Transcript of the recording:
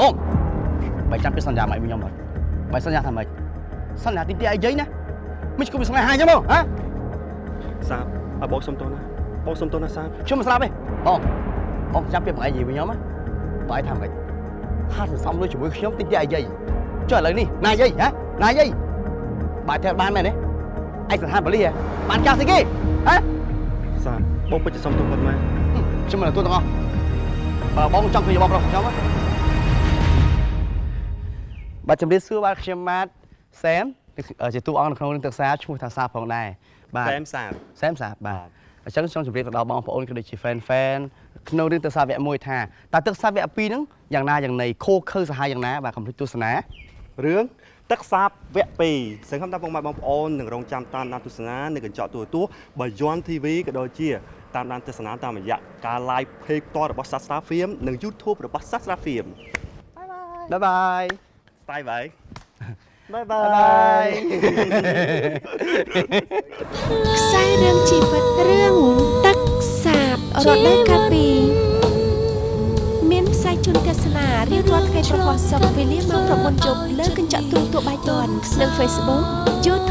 បងបើចាំពីសន្យាមកវិញខ្ញុំអត់បើសន្យាថាម៉េចសន្យាទីទីអីយាយណាមិនឈ្គប់ពីស្នេហាអញ្ចឹងមកហ៎សាបឲ្យបងសុំទោសណាបងសុំទោសណាសាបខ្ញុំមិនស្លាប់ទេបងបងចាំពីបងឯងនិយាយវិញខ្ញុំណាបងឯងថាម៉េចថាសន្សំលុយជាមួយខ្ញុំទីទីអីយាយចុះឥឡូវនេះណាយាយហ៎ណាយាយបើតែបានមែនទេឯកសន្តានបលីហ៎បានកាសស្អីគេហ៎សាបបងពិតជាសុំទោសគាត់មែនខ្ញុំមិនទទួលទាំងអស់បើបងចង់ឃើញបងប្រុសខ្ញុំណា បាទជំរាបសួរបាទខ្ញុំម៉ាតសែមជាតួអង្គនៅក្នុងរឿងទឹកសាឈ្មោះថាសាផងដែរបាទសែមសាបសែមសាបាទអញ្ចឹងចង់ជម្រាបទៅដល់បងប្អូនក៏ដូចជា fan fan ក្នុងរឿងទឹកសាវគ្គ1ថាតើទឹកសាវគ្គ2ហ្នឹងយ៉ាងណាយ៉ាងណីខូខើសហាយយ៉ាងណាបាទកំភ្លេចទស្សនារឿងទឹកសាបវគ្គ2សង្ឃឹមថាបងប្អូននឹងរងចាំតាមដានទស្សនានៅកញ្ចក់ទូរទស្សន៍បើយ័ន TV ក៏ដូចជាតាមដានទស្សនាតាមរយៈការ live page ផ្ទាល់របស់ Sastra Film និង YouTube របស់ Sastra Film បាយបាយស្ទាយបាយបាយបា បាយបាយយខ្សែរឿងជីវិតរឿងទឹកសាបរដូវកាលពីមានផ្សាយជូនទេសនារៀងរាល់ថ្ងៃប្រហោះសុកវេលាម៉ោង9យប់លើកញ្ចក់ទូរទស្សន៍បាយ័ននិង Facebook YouTube Sastra Film